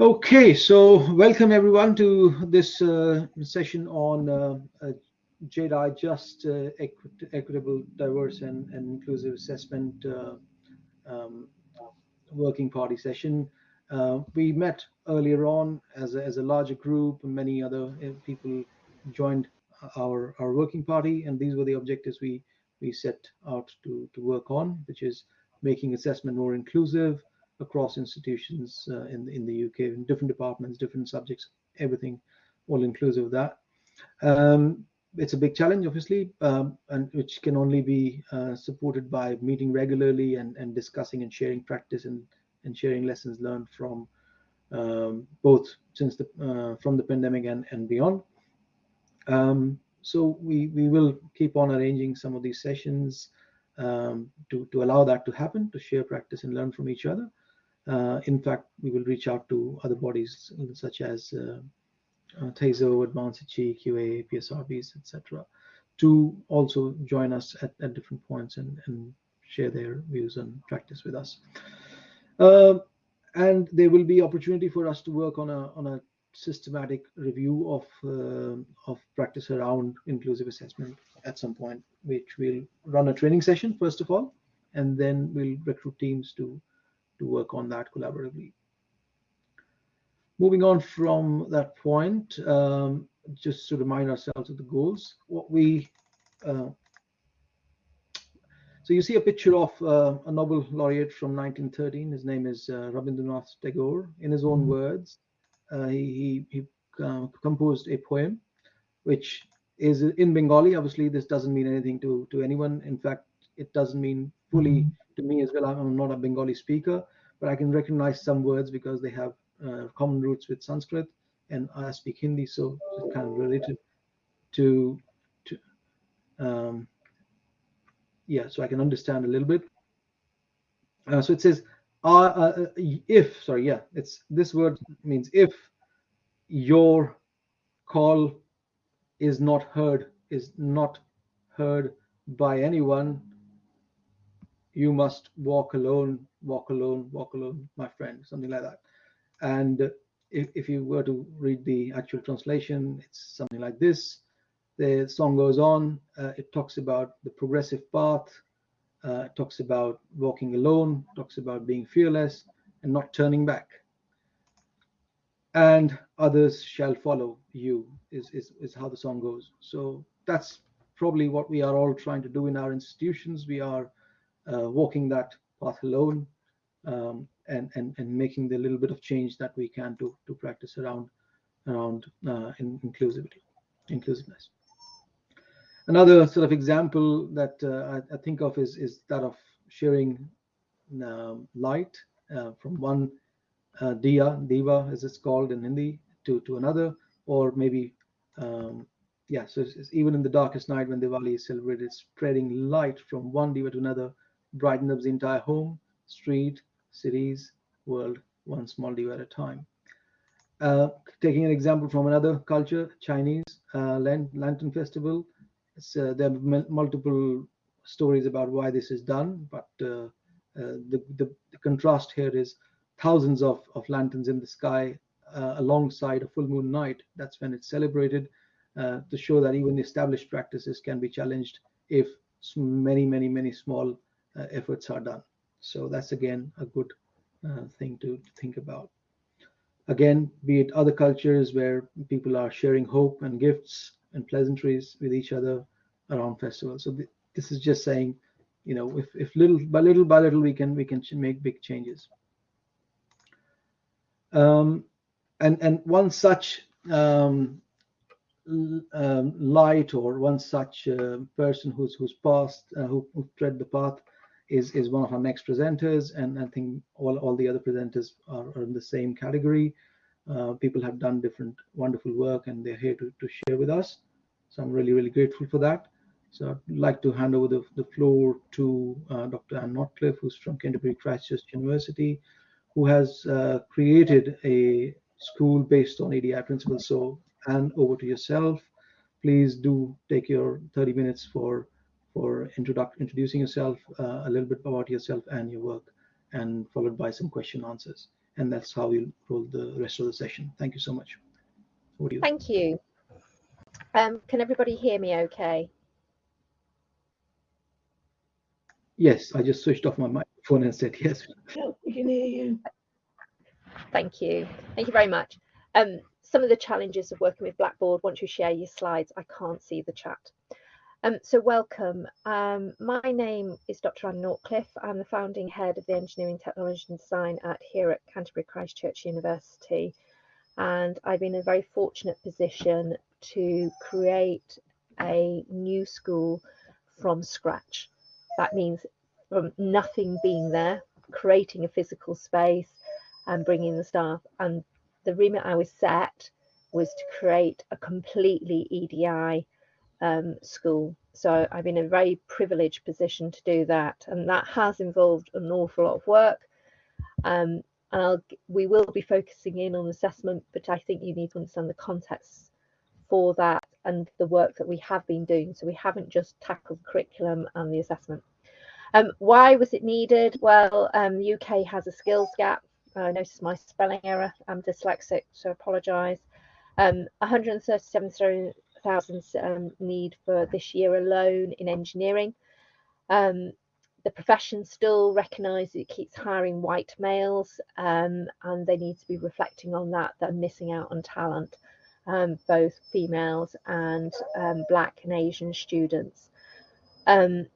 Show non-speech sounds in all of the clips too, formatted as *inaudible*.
Okay, so welcome everyone to this uh, session on uh, uh, JDI Just Equi Equitable, Diverse and, and Inclusive Assessment uh, um, Working Party session. Uh, we met earlier on as a, as a larger group, many other uh, people joined our, our working party, and these were the objectives we, we set out to, to work on, which is making assessment more inclusive, across institutions uh, in in the UK, in different departments, different subjects, everything, all inclusive of that. Um, it's a big challenge, obviously, um, and which can only be uh, supported by meeting regularly and, and discussing and sharing practice and, and sharing lessons learned from um, both since the uh, from the pandemic and, and beyond. Um, so we we will keep on arranging some of these sessions um, to to allow that to happen, to share practice and learn from each other. Uh, in fact, we will reach out to other bodies such as uh, uh, TASO, Advanced QA, PSRBs, etc., to also join us at, at different points and, and, share their views and practice with us. Uh, and there will be opportunity for us to work on a on a systematic review of uh, of practice around inclusive assessment at some point, which will run a training session first of all, and then we'll recruit teams to to work on that collaboratively. Moving on from that point, um, just to remind ourselves of the goals, what we uh, so you see a picture of uh, a Nobel laureate from 1913. His name is uh, Rabindranath Tagore. In his own mm-hmm. words, uh, he, he, he uh, composed a poem, which is in Bengali. Obviously, this doesn't mean anything to, to anyone. In fact, it doesn't mean fully mm-hmm to me as well. I'm not a Bengali speaker, but I can recognize some words because they have uh, common roots with Sanskrit, and I speak Hindi, so it's kind of related to to um, yeah. So I can understand a little bit. Uh, so it says, uh, uh, if sorry, yeah, it's this word means if your call is not heard is not heard by anyone you must walk alone, walk alone, walk alone, my friend, something like that. And if, if you were to read the actual translation, it's something like this. The song goes on, uh, it talks about the progressive path, uh, talks about walking alone, talks about being fearless and not turning back. And others shall follow you is, is, is how the song goes. So that's probably what we are all trying to do in our institutions. We are walking that path alone um, and, and, and making the little bit of change that we can to, to practice around, around uh, in inclusivity, inclusiveness. Another sort of example that uh, I, I, think of is, is that of sharing um, light uh, from one uh, diya, diva as it's called in Hindi, to, to another, or maybe um, yeah, so it's, it's even in the darkest night when Diwali is celebrated, spreading light from one diva to another brighten up the entire home, street, cities, world, one small diva at a time. Uh, taking an example from another culture, Chinese uh, Lantern Festival. Uh, there are multiple stories about why this is done, but uh, uh, the, the, the, contrast here is thousands of, of lanterns in the sky alongside a full moon night. That's when it's celebrated to show that even established practices can be challenged if many, many, many small efforts are done. So that's again a good uh, thing to, to think about. Again, be it other cultures where people are sharing hope and gifts and pleasantries with each other around festivals. So th this is just saying, you know, if, if little by little by little we can we can make big changes. Um, and and one such um, um, light or one such uh, person who's who's passed uh, who, who tread the path is is one of our next presenters, and I think all all the other presenters are, are in the same category. Uh, people have done different wonderful work, and they're here to, to share with us. So I'm really really grateful for that. So I'd like to hand over the, the floor to uh, Dr. Anne Nortcliffe, who's from Canterbury Christ Church University, who has uh, created a school based on EDI principles. So Anne, over to yourself. Please do take your 30 minutes for for introducing yourself, uh, a little bit about yourself and your work, and followed by some question answers. and that's how we'll roll the rest of the session. Thank you so much. You? Thank you. Um, can everybody hear me okay? Yes, I just switched off my microphone and said yes. *laughs* we can hear you. Thank you. Thank you very much. Um, some of the challenges of working with Blackboard, once you share your slides, I can't see the chat. Um, so welcome. Um, my name is Dr. Anne Nortcliffe. I'm the founding head of the Engineering, Technology and Design at here at Canterbury Christ Church University. And I've been in a very fortunate position to create a new school from scratch. That means from nothing being there, creating a physical space and bringing the staff. And the remit I was set was to create a completely EDI um, school. So I've been in a very privileged position to do that, and that has involved an awful lot of work. Um, and I'll, we will be focusing in on assessment, but I think you need to understand the context for that and the work that we have been doing. So we haven't just tackled curriculum and the assessment. Um, why was it needed? Well, um, UK has a skills gap. I noticed my spelling error. I'm dyslexic, so apologise. Um, 137 thousand um, need for this year alone in engineering. Um, the profession still recognises it keeps hiring white males, um, and they need to be reflecting on that. They're missing out on talent, um, both females and um, black and Asian students. Um,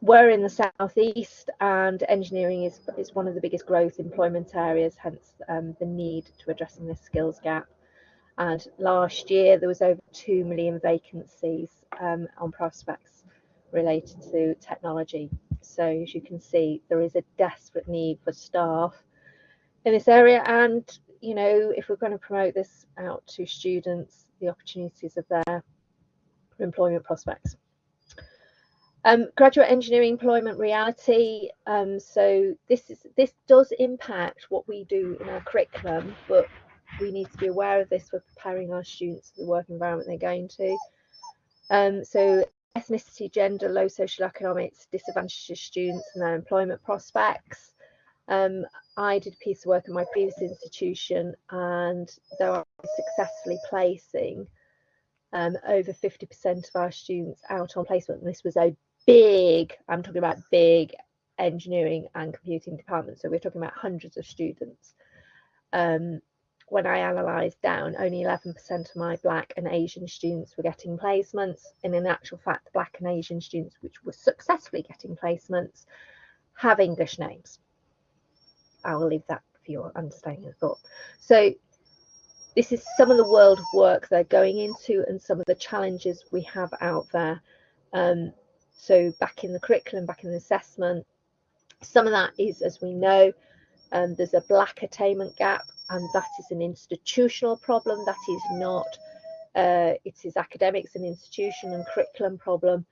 we're in the southeast, and engineering is is one of the biggest growth employment areas. Hence, the need to addressing this skills gap. And last year there was over 2 million vacancies um, on prospects related to technology. So as you can see, there is a desperate need for staff in this area. And, you know, if we're going to promote this out to students, the opportunities there for employment prospects. Um, graduate engineering employment reality. Um, so this is this does impact what we do in our curriculum, but we need to be aware of this for preparing our students for the work environment they're going to. Um, so ethnicity, gender, low social economics, disadvantaged students and their employment prospects. Um, I did a piece of work in my previous institution and they are successfully placing um, over 50% of our students out on placement. And this was a big, I'm talking about big engineering and computing department. So we're talking about hundreds of students. Um, when I analysed down, only 11% of my black and Asian students were getting placements. And in actual fact, the black and Asian students which were successfully getting placements have English names. I will leave that for your understanding of thought. So this is some of the world of work they're going into and some of the challenges we have out there. Um, so back in the curriculum, back in the assessment, some of that is, as we know, um, there's a black attainment gap and that is an institutional problem. That is not, uh, it is academics and institution and curriculum problem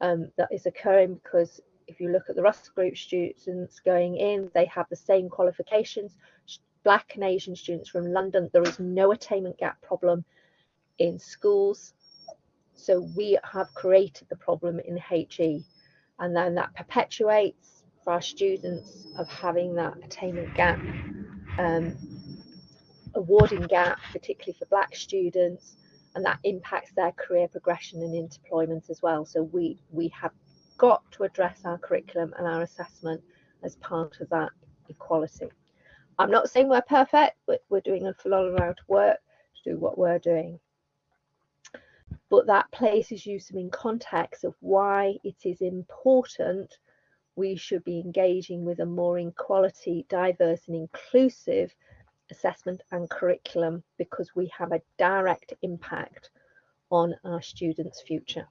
um, that is occurring because if you look at the Russell Group students going in, they have the same qualifications. Black and Asian students from London, there is no attainment gap problem in schools. So we have created the problem in HE and then that perpetuates for our students of having that attainment gap um, awarding gap, particularly for black students, and that impacts their career progression and employment as well. So we we have got to address our curriculum and our assessment as part of that equality. I'm not saying we're perfect, but we're doing a lot of amount of work to do what we're doing. But that places you some in context of why it is important we should be engaging with a more equality, diverse and inclusive assessment and curriculum because we have a direct impact on our students' future.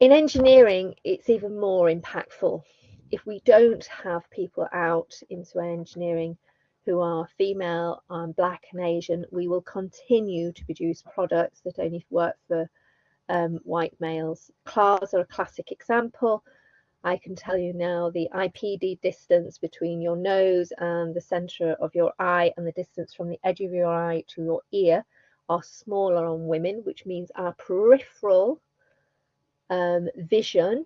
In engineering, it's even more impactful. If we don't have people out into engineering who are female, and black and Asian, we will continue to produce products that only work for um, white males. Cars are a classic example. I can tell you now the IPD distance between your nose and the center of your eye and the distance from the edge of your eye to your ear are smaller on women, which means our peripheral um, vision,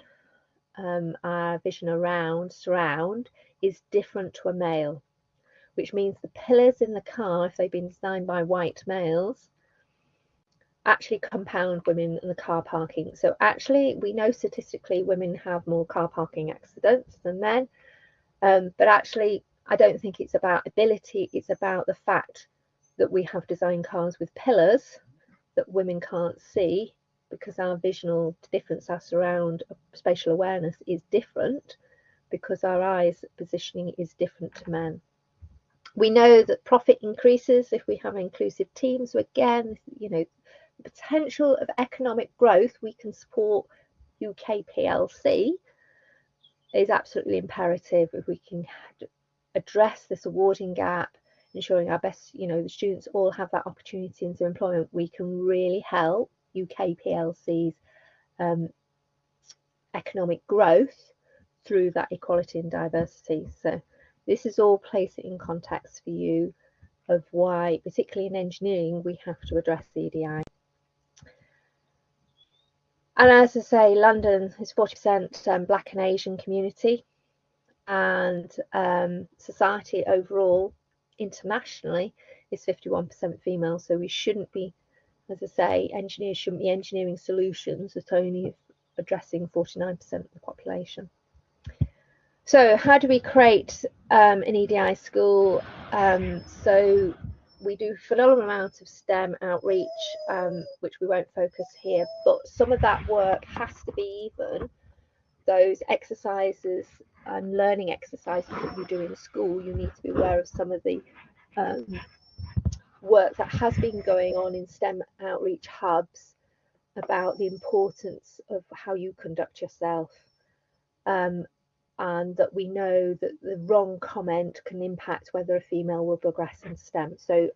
um, our vision around, surround, is different to a male, which means the pillars in the car, if they've been designed by white males, actually compound women in the car parking. So actually, we know statistically women have more car parking accidents than men, um, but actually, I don't think it's about ability. It's about the fact that we have designed cars with pillars that women can't see because our visual difference, our surround spatial awareness is different because our eyes positioning is different to men. We know that profit increases if we have inclusive teams. So again, you know, potential of economic growth we can support UK PLC is absolutely imperative if we can address this awarding gap, ensuring our best, you know, the students all have that opportunity into employment, we can really help UK PLC's um, economic growth through that equality and diversity. So this is all placed in context for you of why, particularly in engineering, we have to address EDI. And as I say, London is 40% um, Black and Asian community, and um, society overall, internationally, is 51% female. So we shouldn't be, as I say, engineers shouldn't be engineering solutions that only addressing 49% of the population. So how do we create um, an EDI school? Um, so we do phenomenal amounts of STEM outreach, um, which we won't focus here, but some of that work has to be even those exercises and learning exercises that you do in school. You need to be aware of some of the um, work that has been going on in STEM outreach hubs about the importance of how you conduct yourself. Um, and that we know that the wrong comment can impact whether a female will progress in STEM. So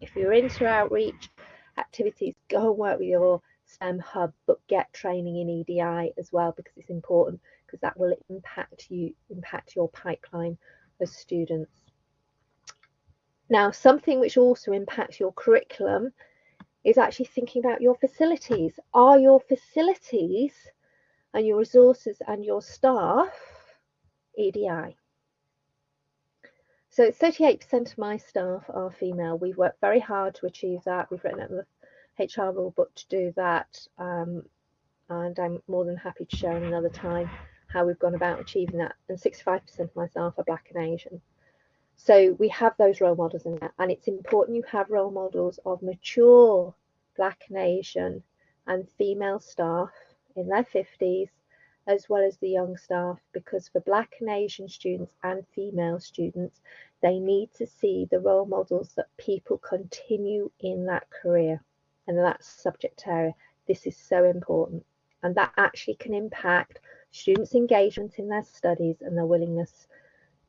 if you're into outreach activities, go and work with your STEM hub, but get training in EDI as well because it's important because that will impact you, impact your pipeline as students. Now, something which also impacts your curriculum is actually thinking about your facilities. Are your facilities and your resources and your staff EDI. So 38% of my staff are female. We've worked very hard to achieve that. We've written out the HR rule book to do that. Um, and I'm more than happy to share another time how we've gone about achieving that. And 65% of my staff are Black and Asian. So we have those role models in there. And it's important you have role models of mature Black and Asian and female staff in their 50s as well as the young staff because for black and Asian students and female students, they need to see the role models that people continue in that career and that subject area. This is so important and that actually can impact students' engagement in their studies and their willingness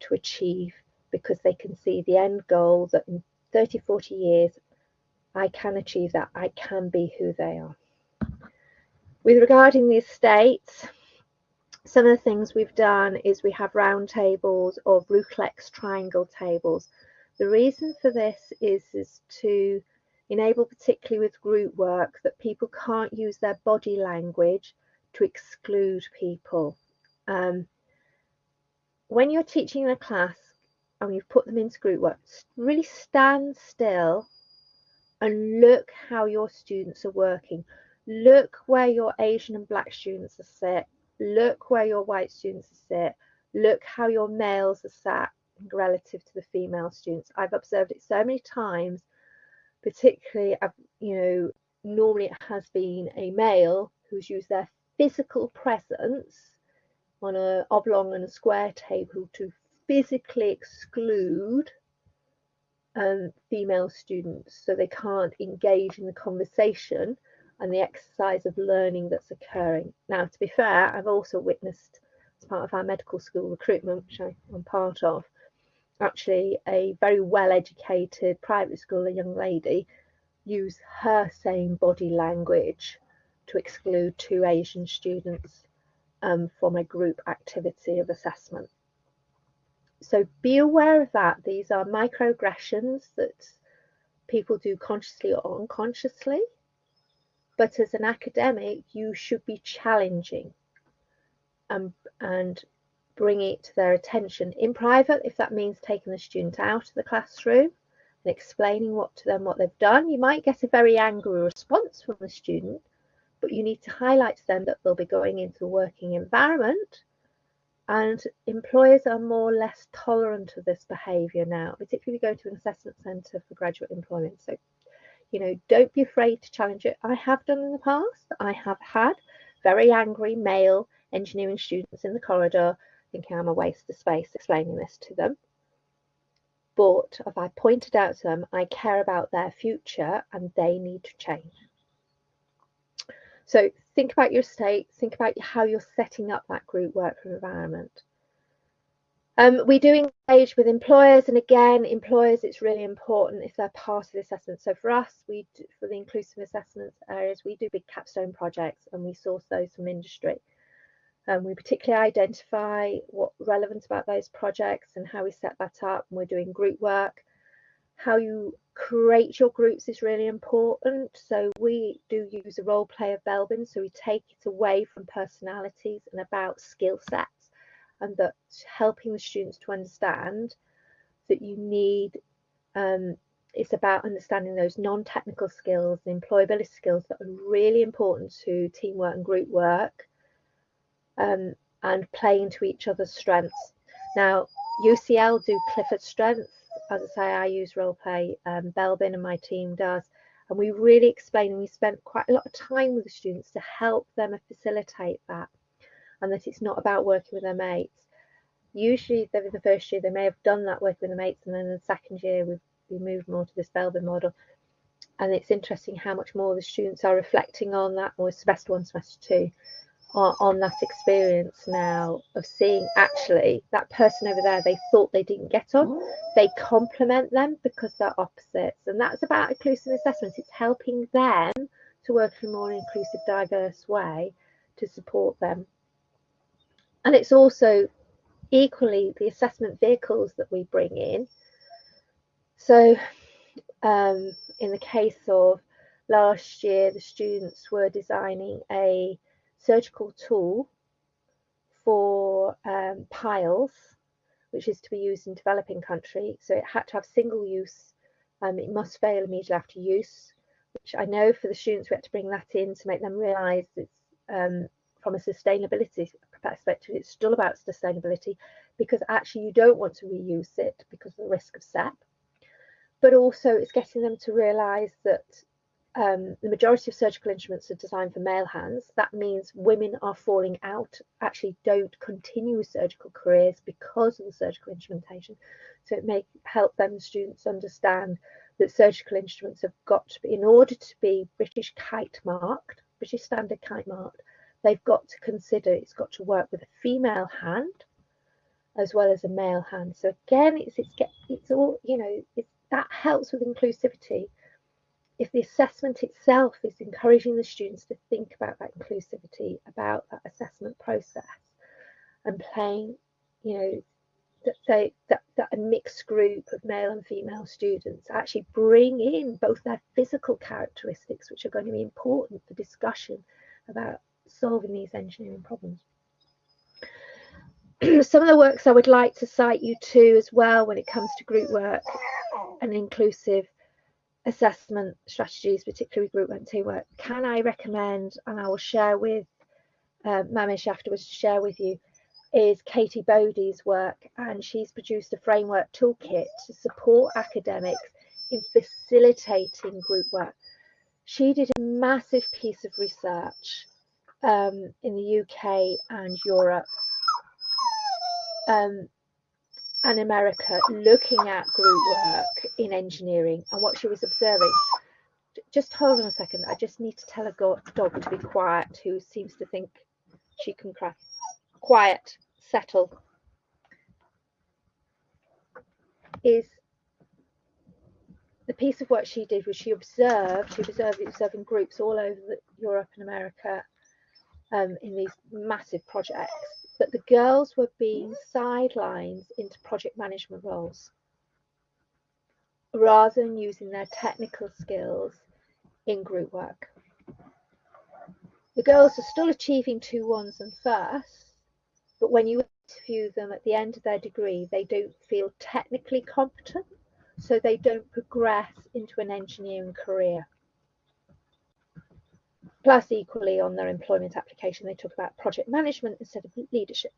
to achieve because they can see the end goal that in 30, 40 years, I can achieve that. I can be who they are. With regarding the estates, some of the things we've done is we have round tables or Reuleaux triangle tables. The reason for this is, is to enable, particularly with group work, that people can't use their body language to exclude people. Um, when you're teaching in a class and you've put them into group work, really stand still and look how your students are working. Look where your Asian and Black students are sit look where your white students sit, look how your males are sat relative to the female students. I've observed it so many times, particularly, you know, normally it has been a male who's used their physical presence on an oblong and a square table to physically exclude um, female students so they can't engage in the conversation and the exercise of learning that's occurring. Now, to be fair, I've also witnessed as part of our medical school recruitment, which I'm part of, actually a very well educated private school, a young lady, use her same body language to exclude two Asian students um, from a group activity of assessment. So be aware of that. These are microaggressions that people do consciously or unconsciously but as an academic, you should be challenging and, and bring it to their attention in private if that means taking the student out of the classroom and explaining what to them what they've done. You might get a very angry response from the student, but you need to highlight to them that they'll be going into a working environment and employers are more or less tolerant of this behaviour now, particularly if you go to an assessment centre for graduate employment. So, you know, don't be afraid to challenge it. I have done in the past. I have had very angry male engineering students in the corridor thinking I'm a waste of space explaining this to them. But if I pointed out to them, I care about their future and they need to change. So think about your state, think about how you're setting up that group work environment. Um, we do engage with employers, and again, employers, it's really important if they're part of the assessment. So for us, we do, for the inclusive assessments areas, we do big capstone projects, and we source those from industry. Um, we particularly identify what relevant about those projects and how we set that up. And we're doing group work. How you create your groups is really important. So we do use a role play of Belbin. So we take it away from personalities and about skill sets and that helping the students to understand that you need um, it's about understanding those non-technical skills, and employability skills that are really important to teamwork and group work um, and playing to each other's strengths. Now, UCL do Clifton Strengths as I say, I use roleplay, um, Belbin and my team does. And we really explain and we spent quite a lot of time with the students to help them facilitate that and that it's not about working with their mates. Usually, in the first year, they may have done that work with the mates, and then the second year, we've we moved more to this Belbin model. And it's interesting how much more the students are reflecting on that, or semester one, semester two, on, on that experience now of seeing actually that person over there they thought they didn't get on they complement them because they're opposites and that's about inclusive assessment it's helping them to work in a more inclusive diverse way to support them and it's also equally the assessment vehicles that we bring in so um, in the case of last year the students were designing a surgical tool for um, piles, which is to be used in developing country. So it had to have single use. Um, it must fail immediately after use, which I know for the students we had to bring that in to make them realise it's um, from a sustainability perspective, it's still about sustainability because actually you don't want to reuse it because of the risk of SEP. But also it's getting them to realise that um, the majority of surgical instruments are designed for male hands. That means women are falling out, actually don't continue with surgical careers because of the surgical instrumentation. So it may help them students understand that surgical instruments have got to be, in order to be British kite marked, British standard kite marked, they've got to consider it's got to work with a female hand as well as a male hand. So again, it's it's it's all you know. It's, that helps with inclusivity if the assessment itself is encouraging the students to think about that inclusivity, about that assessment process, and playing, you know, that they that, that a mixed group of male and female students actually bring in both their physical characteristics, which are going to be important for discussion about solving these engineering problems. *clears throat* Some of the works I would like to cite you to as well when it comes to group work and inclusive assessment strategies, particularly with group and teamwork, can I recommend, and I will share with uh, Mamish afterwards to share with you, is Katie Bodie's work, and she's produced a framework toolkit to support academics in facilitating group work. She did a massive piece of research um, in the UK and Europe um, and America looking at group work in engineering and what she was observing. Just hold on a second. I just need to tell a dog to be quiet who seems to think she can cry. Quiet, settle. Is the piece of work she did was she observed, she observed observing groups all over Europe and America um, in these massive projects but the girls were being sidelined into project management roles rather than using their technical skills in group work. The girls are still achieving two ones and firsts, but when you interview them at the end of their degree, they don't feel technically competent, so they don't progress into an engineering career. Plus, equally on their employment application, they talk about project management instead of leadership.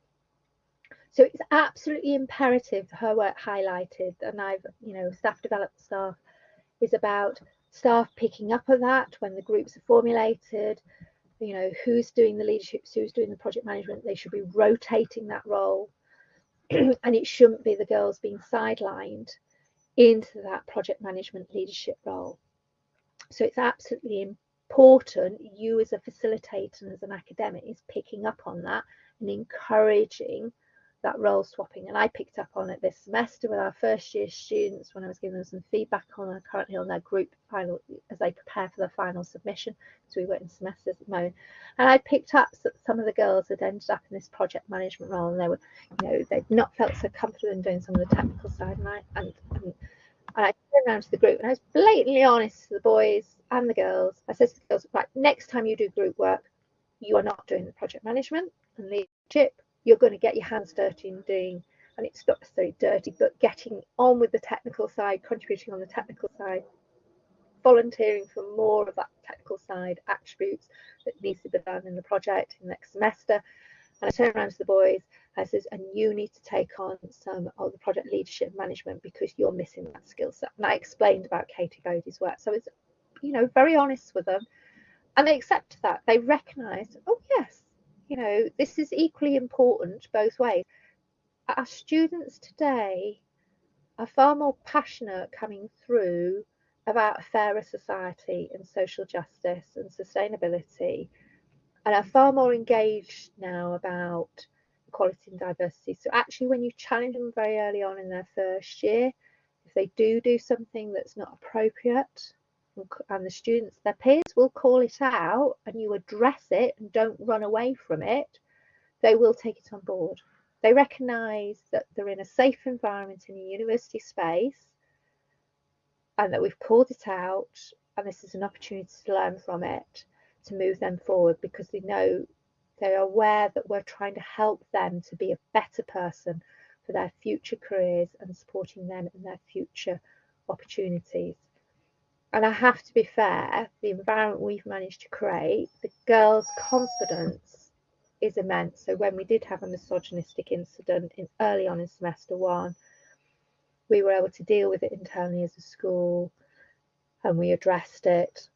So it's absolutely imperative, her work highlighted, and I've, you know, staff developed staff is about staff picking up on that when the groups are formulated, you know, who's doing the leadership, who's doing the project management, they should be rotating that role. *clears throat* and it shouldn't be the girls being sidelined into that project management leadership role. So it's absolutely important you as a facilitator and as an academic is picking up on that and encouraging that role swapping. And I picked up on it this semester with our first year students when I was giving them some feedback on our currently on their group final as they prepare for their final submission. So we work in semesters at the moment. And I picked up that some of the girls had ended up in this project management role and they were, you know, they'd not felt so comfortable in doing some of the technical side. And I and, and, and I turned around to the group and I was blatantly honest to the boys and the girls. I said to the girls, right, next time you do group work, you are not doing the project management and leadership you're going to get your hands dirty in doing, and it's not necessarily dirty, but getting on with the technical side, contributing on the technical side, volunteering for more of that technical side attributes that needs to be done in the project in next semester. And I turn around to the boys, And you need to take on some of the project leadership management because you're missing that skill set. And I explained about Katie Bodie's work. So it's, you know, very honest with them. And they accept that. They recognise, oh yes, you know, this is equally important both ways. Our students today are far more passionate coming through about a fairer society and social justice and sustainability and are far more engaged now about equality and diversity. So actually when you challenge them very early on in their first year, if they do do something that's not appropriate and the students, their peers will call it out and you address it and don't run away from it, they will take it on board. They recognise that they're in a safe environment in a university space and that we've called it out and this is an opportunity to learn from it to move them forward because they know they're aware that we're trying to help them to be a better person for their future careers and supporting them in their future opportunities and I have to be fair, the environment we've managed to create, the girls' confidence is immense. So when we did have a misogynistic incident in early on in semester one, we were able to deal with it internally as a school and we addressed it.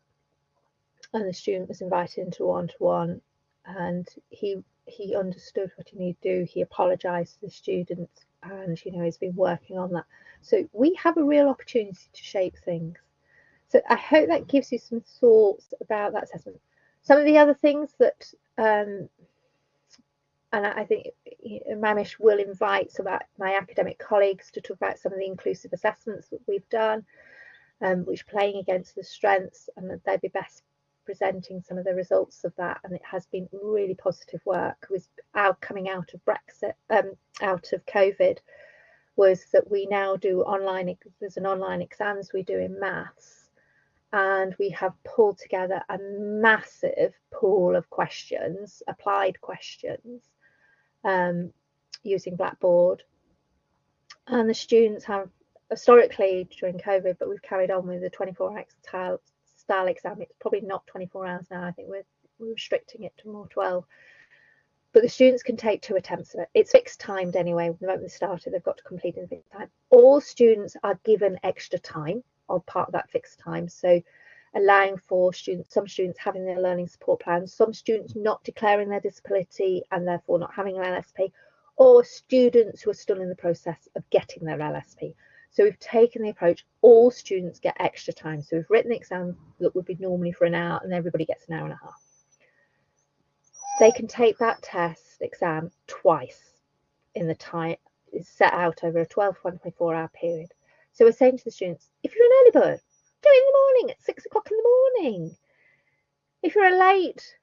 And the student was invited into one-to-one and he he understood what he needed to do. He apologized to the students and you know he's been working on that. So we have a real opportunity to shape things. So I hope that gives you some thoughts about that assessment. Some of the other things that, um, and I think Mamish will invite some of my academic colleagues to talk about some of the inclusive assessments that we've done, um, which playing against the strengths, and they'd be best presenting some of the results of that. And it has been really positive work. With out coming out of Brexit, um, out of COVID, was that we now do online. There's an online exams we do in maths and we have pulled together a massive pool of questions, applied questions, um, using Blackboard. And the students have historically during COVID, but we've carried on with the 24 hour style, exam. It's probably not 24 hours now. I think we're, we're restricting it to more 12. But the students can take two attempts of it. It's fixed timed anyway. The moment they started, they've got to complete in fixed time. All students are given extra time are part of that fixed time. So allowing for students, some students having their learning support plans, some students not declaring their disability and therefore not having an LSP, or students who are still in the process of getting their LSP. So we've taken the approach, all students get extra time. So we've written the exam that would be normally for an hour and everybody gets an hour and a half. They can take that test exam twice in the time set out over a 12 24 hour period. So we're saying to the students, if you're an early bird, do it in the morning at six o'clock in the morning. If you're a late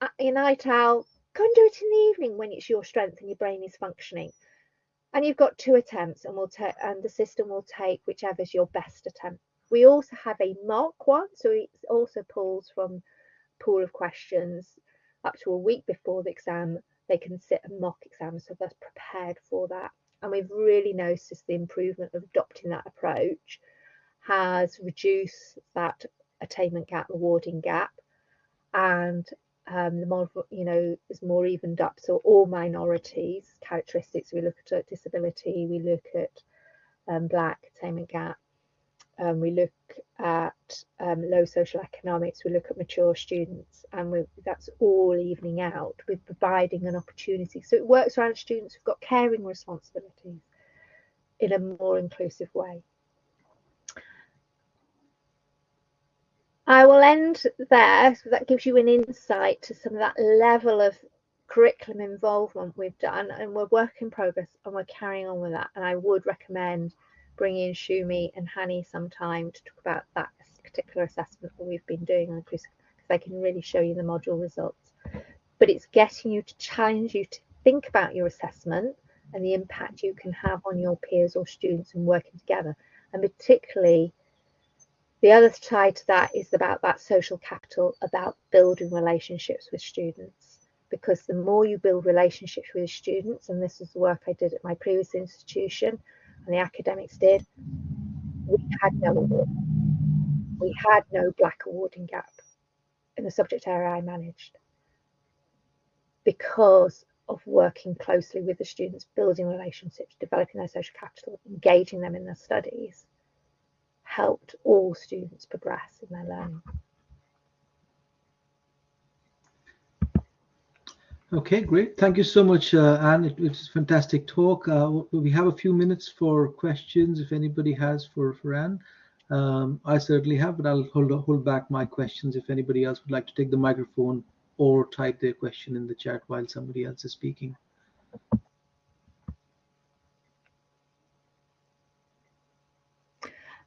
uh, a night owl, go and do it in the evening when it's your strength and your brain is functioning. And you've got two attempts, and we'll and the system will take whichever's your best attempt. We also have a mock one, so it also pulls from pool of questions up to a week before the exam they can sit a mock exam, so they're prepared for that. And we've really noticed the improvement of adopting that approach has reduced that attainment gap, awarding gap, and um, the more, you know, is more evened up. So all minorities characteristics, we look at disability, we look at um, black attainment gap, um, we look at um, low social economics, we look at mature students, and we, that's all evening out with providing an opportunity. So it works around students who've got caring responsibilities in a more inclusive way. I will end there. So that gives you an insight to some of that level of curriculum involvement we've done and we're work in progress and we're carrying on with that. And I would recommend bringing in Shumi and Hani sometime to talk about that particular assessment that we've been doing on because they can really show you the module results. But it's getting you to challenge you to think about your assessment and the impact you can have on your peers or students and working together. And particularly the other side to that is about that social capital, about building relationships with students. Because the more you build relationships with students, and this is the work I did at my previous institution, and the academics did, we had no award. We had no black awarding gap in the subject area I managed because of working closely with the students, building relationships, developing their social capital, engaging them in their studies helped all students progress in their learning. Okay, great. Thank you so much, uh, Anne. It, was a fantastic talk. Uh, we have a few minutes for questions if anybody has for, for Anne. Um, I certainly have, but I'll hold, hold back my questions if anybody else would like to take the microphone or type their question in the chat while somebody else is speaking.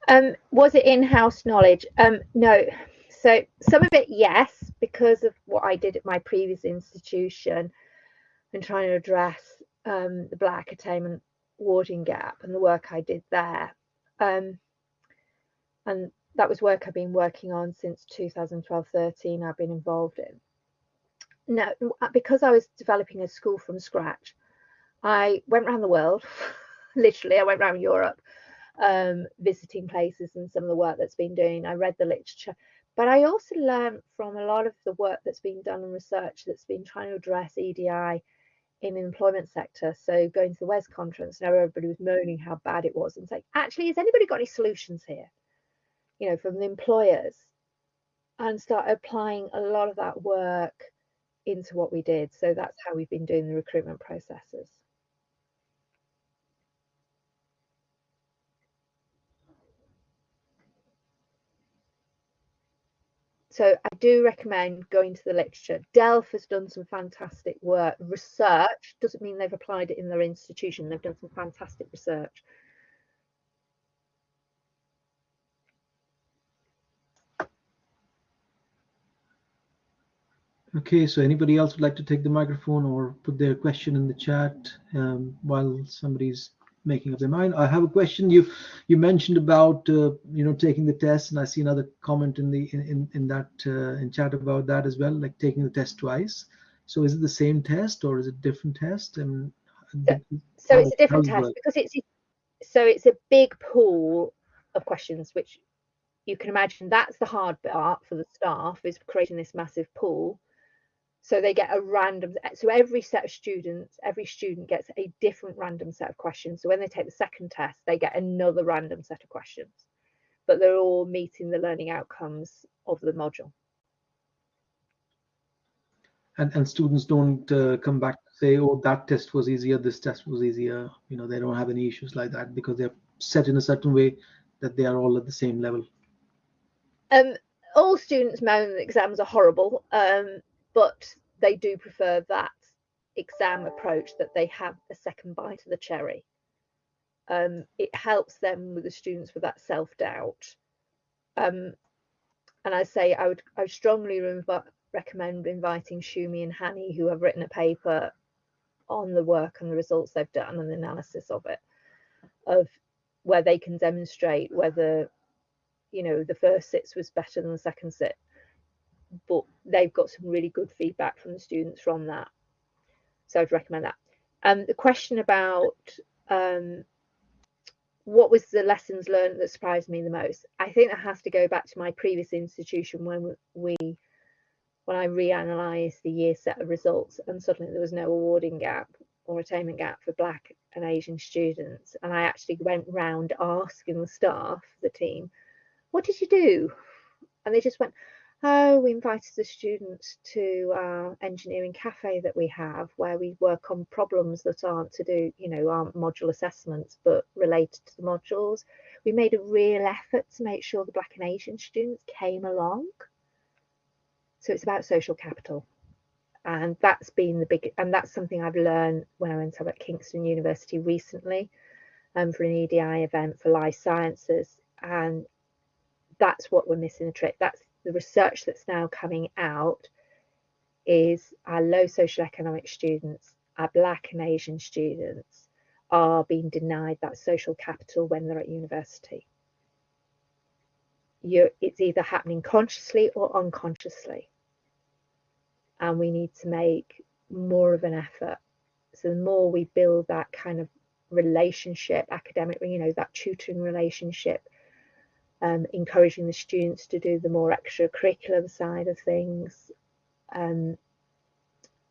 Um, was it in-house knowledge? Um, no. So some of it, yes, because of what I did at my previous institution and trying to address um, the black attainment warding gap and the work I did there. Um, and that was work I've been working on since 2012-13 I've been involved in. Now, because I was developing a school from scratch, I went around the world, *laughs* literally I went around Europe um, visiting places and some of the work that's been doing. I read the literature, but I also learned from a lot of the work that's been done and research that's been trying to address EDI in the employment sector. So going to the WES conference, now everybody was moaning how bad it was and saying, actually, has anybody got any solutions here? You know, from the employers and start applying a lot of that work into what we did. So that's how we've been doing the recruitment processes. So I do recommend going to the literature. DELF has done some fantastic work. Research doesn't mean they've applied it in their institution. They've done some fantastic research. Okay, so anybody else would like to take the microphone or put their question in the chat um, while somebody's making up their mind. I have a question. You you mentioned about uh, you know taking the test, and I see another comment in the in in that uh, in chat about that as well, like taking the test twice. So is it the same test or is it different test? And so, so it's a different test because it's so it's a big pool of questions, which you can imagine that's the hard part for the staff is creating this massive pool so they get a random, so every set of students, every student gets a different random set of questions. So when they take the second test, they get another random set of questions, but they're all meeting the learning outcomes of the module. And, and students don't uh, come back to say, oh, that test was easier, this test was easier. You know, they don't have any issues like that because they're set in a certain way that they are all at the same level. Um, all students moan that exams are horrible. Um, but they do prefer that exam approach that they have a second bite of the cherry. Um, it helps them with the students with that self-doubt. Um, and I say I would I strongly recommend inviting Shumi and Hani, who have written a paper on the work and the results they've done and the analysis of it, of where they can demonstrate whether, you know, the first sits was better than the second sit but they've got some really good feedback from the students from that. so I'd recommend that. Um, the question about um, what was the lessons learned that surprised me the most? I think that has to go back to my previous institution when we when I reanalyzed the year set of results and suddenly there was no awarding gap or attainment gap for black and Asian students. And I actually went round asking the staff, the team, what did you do? And they just went, oh, we invited the students to our engineering cafe that we have where we work on problems that aren't to do, you know, aren't module assessments, but related to the modules. We made a real effort to make sure the Black and Asian students came along. So it's about social capital. And that's been the big, and that's something I've learned when I went to at Kingston University recently um, for an EDI event for life sciences. And that's what we're missing the trick. That's the research that's now coming out is our low social economic students, our Black and Asian students are being denied that social capital when they're at university. You're, it's either happening consciously or unconsciously. And we need to make more of an effort. So the more we build that kind of relationship, academic, you know, that tutoring relationship um, encouraging the students to do the more extracurricular side of things um,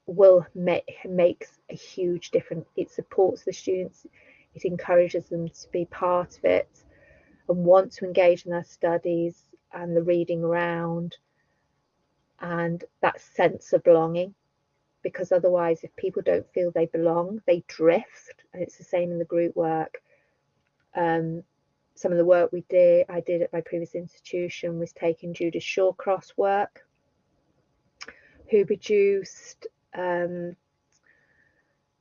will make makes a huge difference. It supports the students, it encourages them to be part of it and want to engage in their studies and the reading around and that sense of belonging because otherwise if people don't feel they belong they drift and it's the same in the group work um, some of the work we did, I did at my previous institution was taking Judith Shawcross work, who produced um,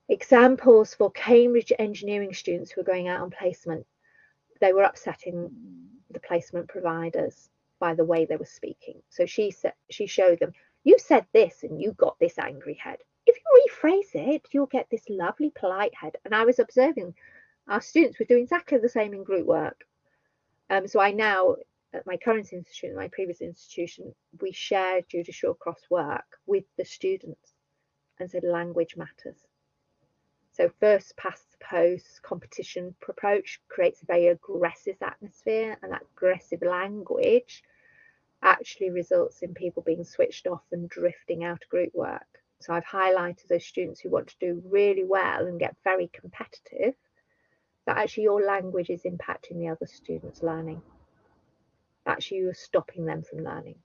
examples for Cambridge engineering students who were going out on placement. They were upsetting the placement providers by the way they were speaking. So she said she showed them, you said this and you got this angry head. If you rephrase it, you'll get this lovely polite head. And I was observing our students were doing exactly the same in group work. Um, so I now, at my current institution, my previous institution, we shared Judith cross work with the students and said language matters. So first past the post competition approach creates a very aggressive atmosphere and that aggressive language actually results in people being switched off and drifting out of group work. So I've highlighted those students who want to do really well and get very competitive that actually your language is impacting the other students' learning. Actually, you're stopping them from learning.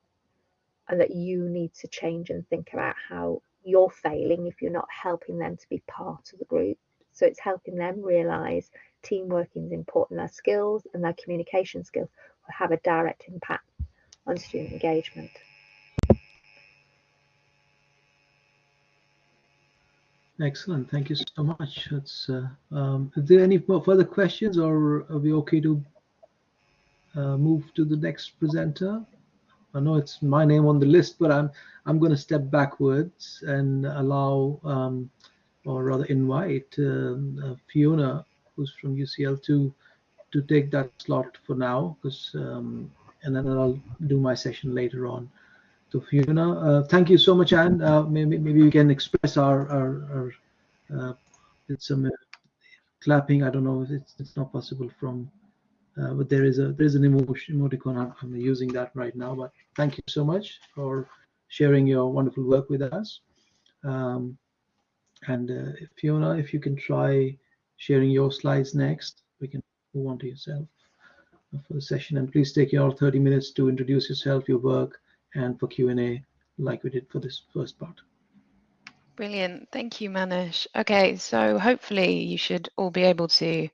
And that you need to change and think about how you're failing if you're not helping them to be part of the group. So it's helping them realize teamwork is important, their skills and their communication skills will have a direct impact on student engagement. Excellent. Thank you so much. It's, uh, um, is there any further questions or are we okay to uh, move to the next presenter? I know it's my name on the list, but I'm I'm going to step backwards and allow, um, or rather invite um, uh, Fiona, who's from UCL, to to take that slot for now, because um, and then I'll do my session later on. So Fiona, uh, thank you so much, Anne. Uh, maybe, maybe we can express our, our, our uh, some uh, clapping. I don't know if it's, it's not possible from, uh, but there is a there is an emotion emoticon. I'm, I'm using that right now. But thank you so much for sharing your wonderful work with us. Um, and uh, Fiona, if you can try sharing your slides next, we can move on to yourself for the session. And please take your 30 minutes to introduce yourself, your work, and for Q&A like we did for this first part. Brilliant. Thank you, Manish. Okay, so hopefully you should all be able to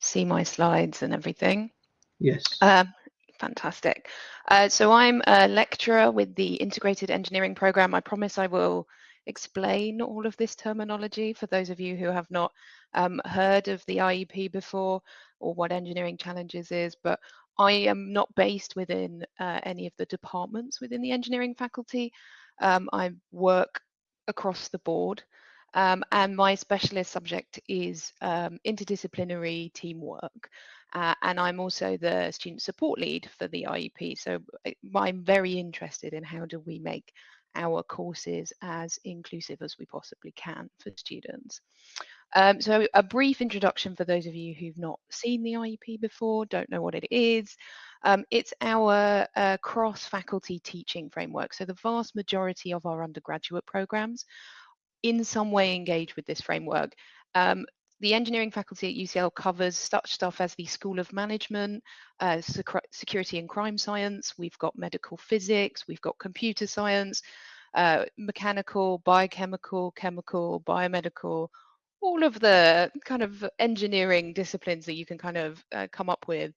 see my slides and everything. Yes. Um, fantastic. Uh, so I'm a lecturer with the Integrated Engineering Program. I promise I will explain all of this terminology for those of you who have not um, heard of the IEP before or what engineering challenges is, but I am not based within uh, any of the departments within the engineering faculty. Um, I work across the board um, and my specialist subject is um, interdisciplinary teamwork. Uh, and I'm also the student support lead for the IEP. So uh, I'm very interested in how do we make our courses as inclusive as we possibly can for students. Um, so a brief introduction for those of you who've not seen the IEP before, don't know what it is. Um, it's our uh, cross-faculty teaching framework. So the vast majority of our undergraduate programs in some way engage with this framework. Um, the engineering faculty at UCL covers such stuff as the School of Management, uh, Security and Crime Science, we've got medical physics, we've got computer science, uh, mechanical, biochemical, chemical, biomedical, all of the kind of engineering disciplines that you can kind of uh, come up with.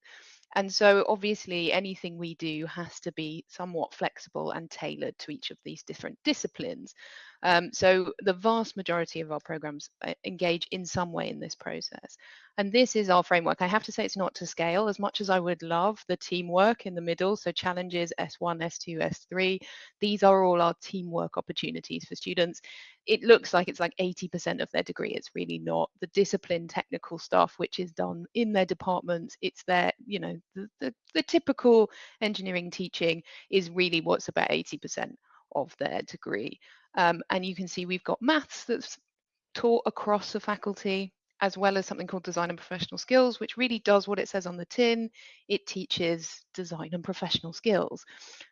And so obviously anything we do has to be somewhat flexible and tailored to each of these different disciplines. Um, so the vast majority of our programs uh, engage in some way in this process. And this is our framework. I have to say it's not to scale as much as I would love the teamwork in the middle. So challenges S1, S2, S3, these are all our teamwork opportunities for students. It looks like it's like 80% of their degree. It's really not. The discipline technical stuff, which is done in their departments, it's their, you know, the, the, the typical engineering teaching is really what's about 80% of their degree. Um, and you can see we've got maths that's taught across the faculty as well as something called design and professional skills, which really does what it says on the tin. It teaches design and professional skills.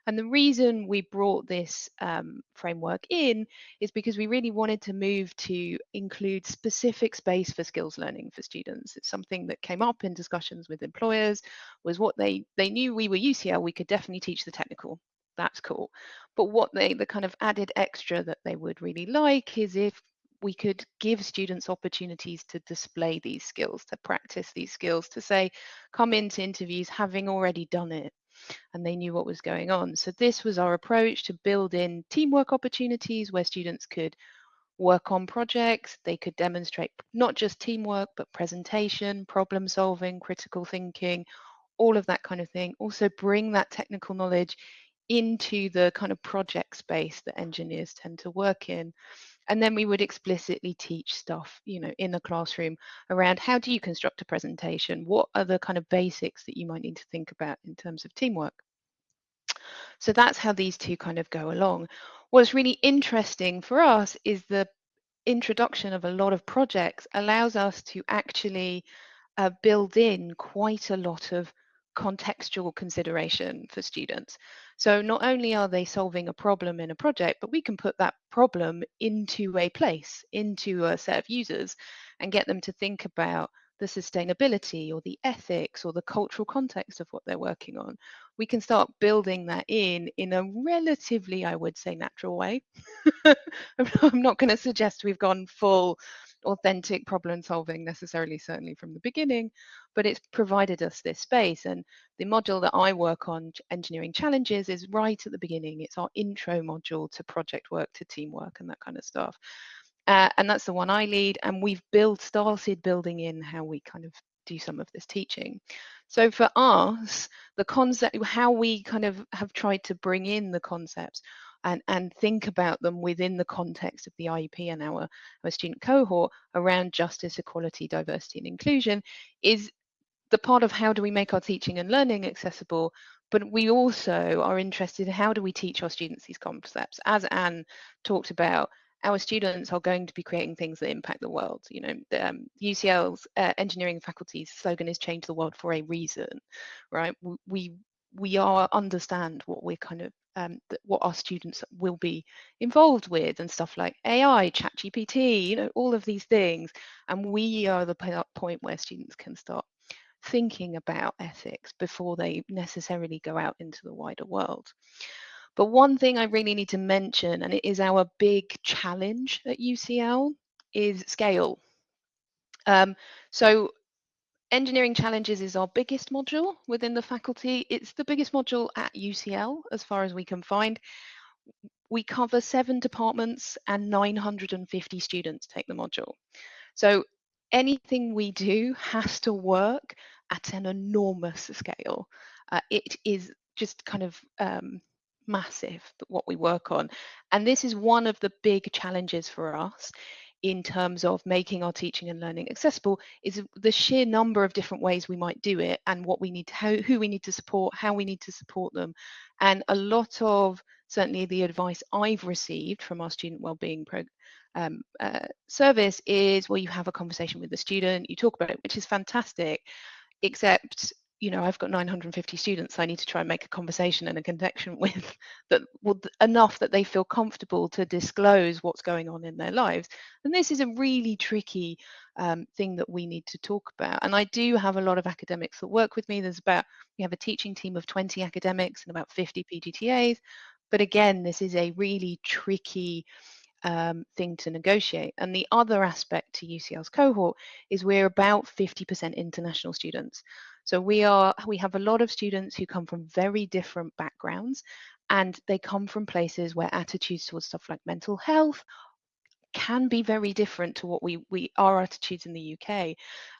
And the reason we brought this um, framework in is because we really wanted to move to include specific space for skills learning for students. It's something that came up in discussions with employers was what they, they knew we were UCL, we could definitely teach the technical that's cool. But what they, the kind of added extra that they would really like is if we could give students opportunities to display these skills, to practice these skills, to say, come into interviews having already done it and they knew what was going on. So this was our approach to build in teamwork opportunities where students could work on projects, they could demonstrate not just teamwork, but presentation, problem solving, critical thinking, all of that kind of thing. Also bring that technical knowledge into the kind of project space that engineers tend to work in. And then we would explicitly teach stuff you know in the classroom around how do you construct a presentation? What are the kind of basics that you might need to think about in terms of teamwork? So that's how these two kind of go along. What's really interesting for us is the introduction of a lot of projects allows us to actually uh, build in quite a lot of contextual consideration for students. So not only are they solving a problem in a project, but we can put that problem into a place, into a set of users and get them to think about the sustainability or the ethics or the cultural context of what they're working on. We can start building that in in a relatively, I would say, natural way. *laughs* I'm not going to suggest we've gone full authentic problem solving necessarily, certainly from the beginning, but it's provided us this space. And the module that I work on, Engineering Challenges, is right at the beginning. It's our intro module to project work, to teamwork, and that kind of stuff. Uh, and that's the one I lead. And we've built, started building in how we kind of do some of this teaching. So for us, the concept, how we kind of have tried to bring in the concepts and, and think about them within the context of the IEP and our, our student cohort around justice, equality, diversity and inclusion is the part of how do we make our teaching and learning accessible, but we also are interested in how do we teach our students these concepts. As Anne talked about, our students are going to be creating things that impact the world. You know, um, UCL's uh, engineering faculty's slogan is "Change the world for a reason," right? We we are understand what we're kind of um, what our students will be involved with and stuff like AI, ChatGPT, you know, all of these things. And we are the point where students can start thinking about ethics before they necessarily go out into the wider world. But one thing I really need to mention, and it is our big challenge at UCL, is scale. Um, so Engineering Challenges is our biggest module within the faculty. It's the biggest module at UCL as far as we can find. We cover seven departments and 950 students take the module. So anything we do has to work at an enormous scale. Uh, it is just kind of um, massive what we work on. And this is one of the big challenges for us in terms of making our teaching and learning accessible is the sheer number of different ways we might do it and what we need to, how, who we need to support, how we need to support them. And a lot of certainly the advice I've received from our student wellbeing um, uh, service is well, you have a conversation with the student, you talk about it, which is fantastic, except you know i've got 950 students i need to try and make a conversation and a connection *laughs* with that well, enough that they feel comfortable to disclose what's going on in their lives. And this is a really tricky um, thing that we need to talk about. And i do have a lot of academics that work with me. There's about we have a teaching team of 20 academics and about 50 pgtas but again this is a really tricky um, thing to negotiate. And the other aspect to UCL's cohort is we're about 50% international students. So we are we have a lot of students who come from very different backgrounds and they come from places where attitudes towards stuff like mental health can be very different to what we we our attitudes in the UK.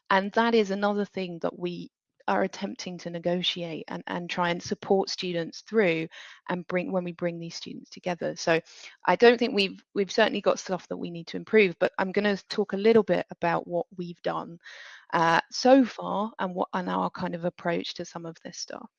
And that is another thing that we are attempting to negotiate and, and try and support students through and bring when we bring these students together. So I don't think we've we've certainly got stuff that we need to improve, but I'm going to talk a little bit about what we've done uh, so far and what and our kind of approach to some of this stuff.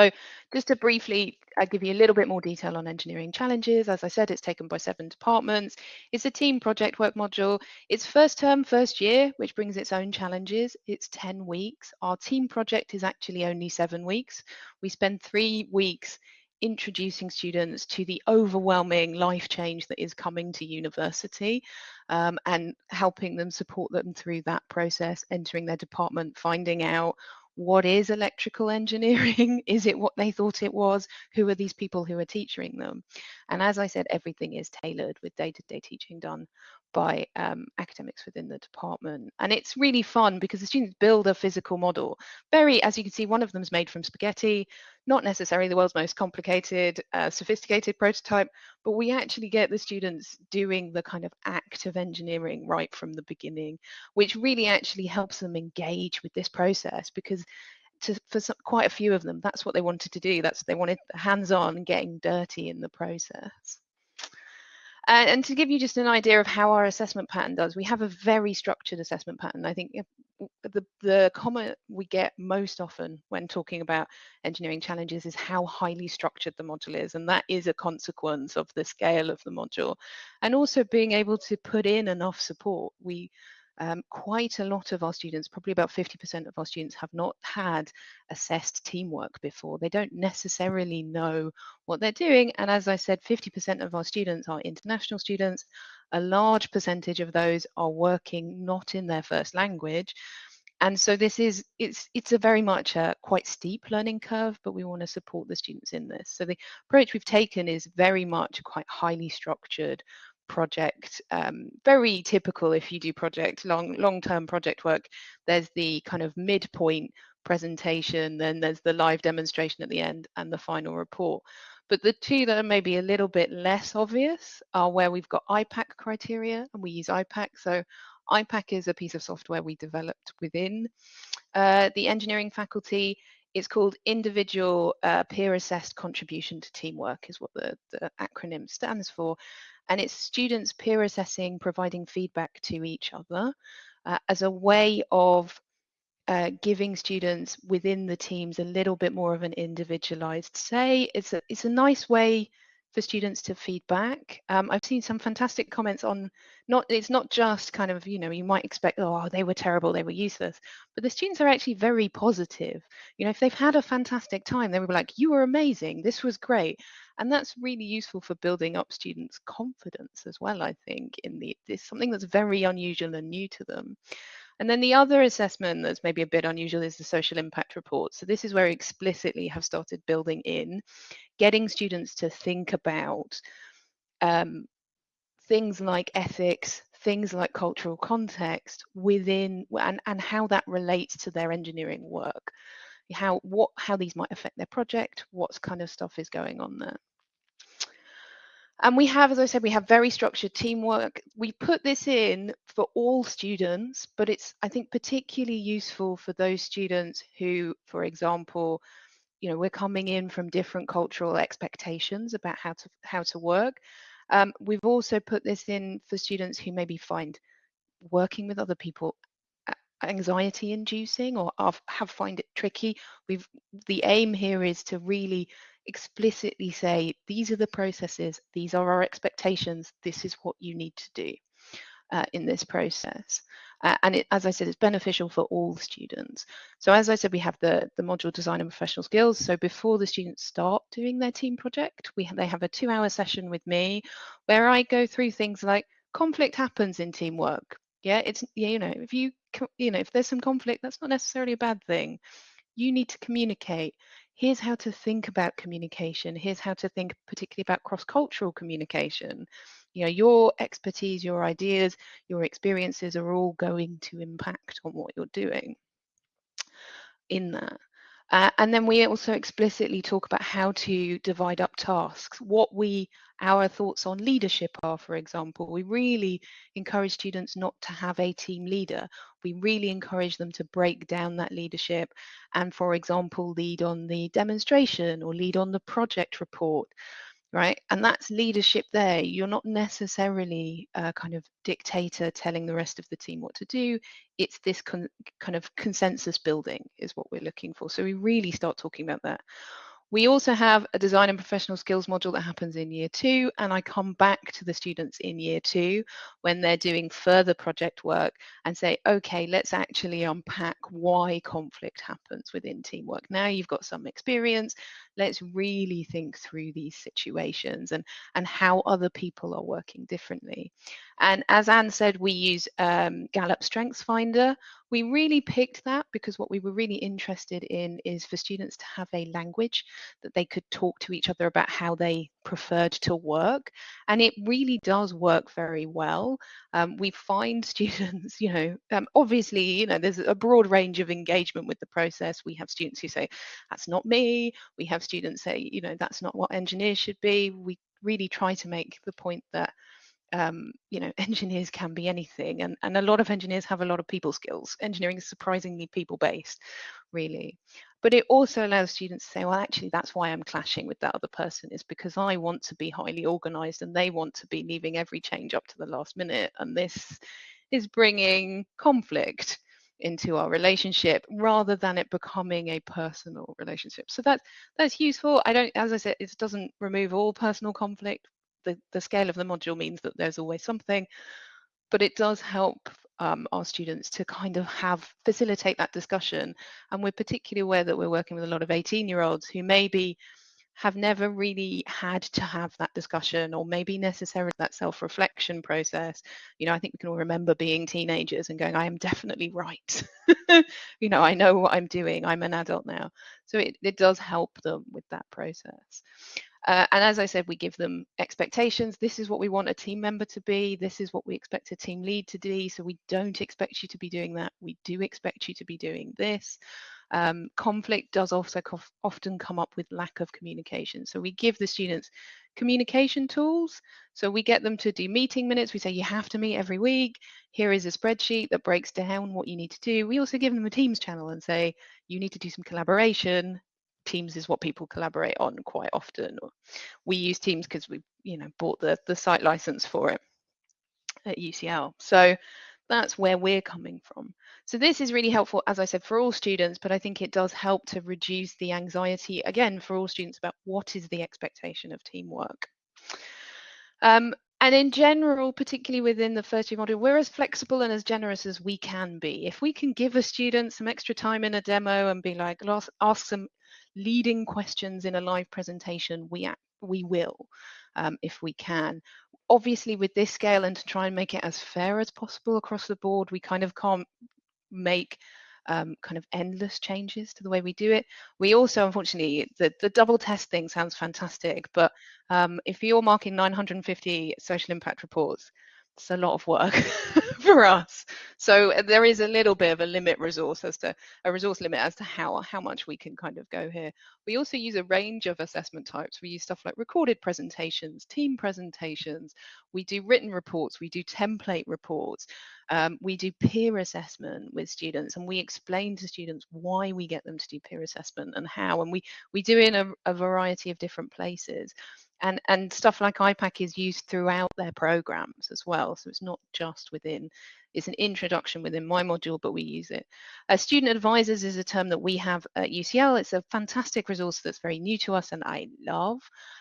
So just to briefly uh, give you a little bit more detail on engineering challenges, as I said, it's taken by seven departments. It's a team project work module. It's first term, first year, which brings its own challenges. It's 10 weeks. Our team project is actually only seven weeks. We spend three weeks introducing students to the overwhelming life change that is coming to university um, and helping them support them through that process, entering their department, finding out what is electrical engineering? *laughs* is it what they thought it was? Who are these people who are teaching them? And as I said, everything is tailored with day-to-day teaching done by um, academics within the department. And it's really fun because the students build a physical model. Very, as you can see, one of them is made from spaghetti, not necessarily the world's most complicated, uh, sophisticated prototype, but we actually get the students doing the kind of act of engineering right from the beginning, which really actually helps them engage with this process because to, for some, quite a few of them, that's what they wanted to do. That's they wanted hands-on getting dirty in the process. Uh, and to give you just an idea of how our assessment pattern does, we have a very structured assessment pattern. I think the, the comment we get most often when talking about engineering challenges is how highly structured the module is. And that is a consequence of the scale of the module. And also being able to put in enough support. We um, quite a lot of our students, probably about 50% of our students, have not had assessed teamwork before. They don't necessarily know what they're doing. And as I said, 50% of our students are international students. A large percentage of those are working not in their first language. And so this is, it's, it's a very much a quite steep learning curve, but we want to support the students in this. So the approach we've taken is very much quite highly structured project um, very typical if you do project long long term project work there's the kind of midpoint presentation then there's the live demonstration at the end and the final report. But the two that are maybe a little bit less obvious are where we've got IPAC criteria and we use IPAC so IPAC is a piece of software we developed within uh, the engineering faculty. It's called individual uh, peer assessed contribution to teamwork is what the, the acronym stands for and it's students peer assessing, providing feedback to each other uh, as a way of uh, giving students within the teams a little bit more of an individualized say. It's a, it's a nice way for students to feedback. Um, I've seen some fantastic comments on not it's not just kind of you know you might expect oh they were terrible they were useless but the students are actually very positive you know if they've had a fantastic time they were like you were amazing this was great and that's really useful for building up students confidence as well i think in the this something that's very unusual and new to them and then the other assessment that's maybe a bit unusual is the social impact report. So this is where we explicitly have started building in, getting students to think about um, things like ethics, things like cultural context within and, and how that relates to their engineering work. How what how these might affect their project, what kind of stuff is going on there. And we have, as I said, we have very structured teamwork. We put this in for all students, but it's, I think, particularly useful for those students who, for example, you know, we're coming in from different cultural expectations about how to how to work. Um, we've also put this in for students who maybe find working with other people anxiety inducing or have find it tricky we've the aim here is to really explicitly say these are the processes these are our expectations this is what you need to do uh, in this process uh, and it, as I said, it's beneficial for all students. So as I said, we have the, the module design and professional skills. So before the students start doing their team project, we they have a two hour session with me where I go through things like conflict happens in teamwork. Yeah, it's, you know, if you, you know, if there's some conflict, that's not necessarily a bad thing. You need to communicate. Here's how to think about communication. Here's how to think particularly about cross-cultural communication you know your expertise your ideas your experiences are all going to impact on what you're doing in that uh, and then we also explicitly talk about how to divide up tasks, what we, our thoughts on leadership are, for example. We really encourage students not to have a team leader. We really encourage them to break down that leadership and, for example, lead on the demonstration or lead on the project report right? And that's leadership there. You're not necessarily a kind of dictator telling the rest of the team what to do. It's this kind of consensus building is what we're looking for. So we really start talking about that. We also have a design and professional skills module that happens in year two, and I come back to the students in year two when they're doing further project work and say, okay, let's actually unpack why conflict happens within teamwork. Now you've got some experience, let's really think through these situations and, and how other people are working differently. And as Anne said, we use um, Gallup StrengthsFinder. We really picked that because what we were really interested in is for students to have a language that they could talk to each other about how they preferred to work. And it really does work very well. Um, we find *laughs* students, you know, um, obviously, you know, there's a broad range of engagement with the process. We have students who say, that's not me. We have students say, you know, that's not what engineers should be. We really try to make the point that um, you know, *laughs* engineers can be anything, and, and a lot of engineers have a lot of people skills. Engineering is surprisingly people based, really. But it also allows students to say, well, actually, that's why I'm clashing with that other person, is because I want to be highly organized and they want to be leaving every change up to the last minute. And this is bringing conflict into our relationship rather than it becoming a personal relationship so that's that's useful i don't as i said it doesn't remove all personal conflict the, the scale of the module means that there's always something, but it does help um, our students to kind of have facilitate that discussion. And we're particularly aware that we're working with a lot of 18 year olds who maybe have never really had to have that discussion or maybe necessarily that self-reflection process. You know i think we can all remember being teenagers and going i am definitely right. *laughs* You know i know what i'm doing. I'm an adult now. So it, it does help them with that process uh, and as I said, we give them expectations. This is what we want a team member to be. This is what we expect a team lead to do. So we don't expect you to be doing that. We do expect you to be doing this. Um, conflict does also often come up with lack of communication. So we give the students communication tools. So we get them to do meeting minutes. We say you have to meet every week. Here is a spreadsheet that breaks down what you need to do. We also give them a Teams channel and say you need to do some collaboration Teams is what people collaborate on quite often. We use Teams because we, you know, bought the the site license for it at UCL. So that's where we're coming from. So this is really helpful, as I said, for all students, but I think it does help to reduce the anxiety again for all students about what is the expectation of teamwork. Um, and in general, particularly within the first year module, we're as flexible and as generous as we can be. If we can give a student some extra time in a demo and be like, ask some leading questions in a live presentation, we, we will um, if we can. Obviously, with this scale and to try and make it as fair as possible across the board, we kind of can't make um, kind of endless changes to the way we do it. We also, unfortunately, the, the double test thing sounds fantastic, but um, if you're marking 950 social impact reports, it's a lot of work *laughs* for us. So uh, there is a little bit of a limit resource as to a resource limit as to how how much we can kind of go here. We also use a range of assessment types. We use stuff like recorded presentations, team presentations. We do written reports. We do template reports. Um, we do peer assessment with students, and we explain to students why we get them to do peer assessment and how. And we we do it in a, a variety of different places. And and stuff like IPAC is used throughout their programs as well. So it's not just within. It's an introduction within my module, but we use it. Uh, student advisors is a term that we have at UCL. It's a fantastic resource that's very new to us and I love.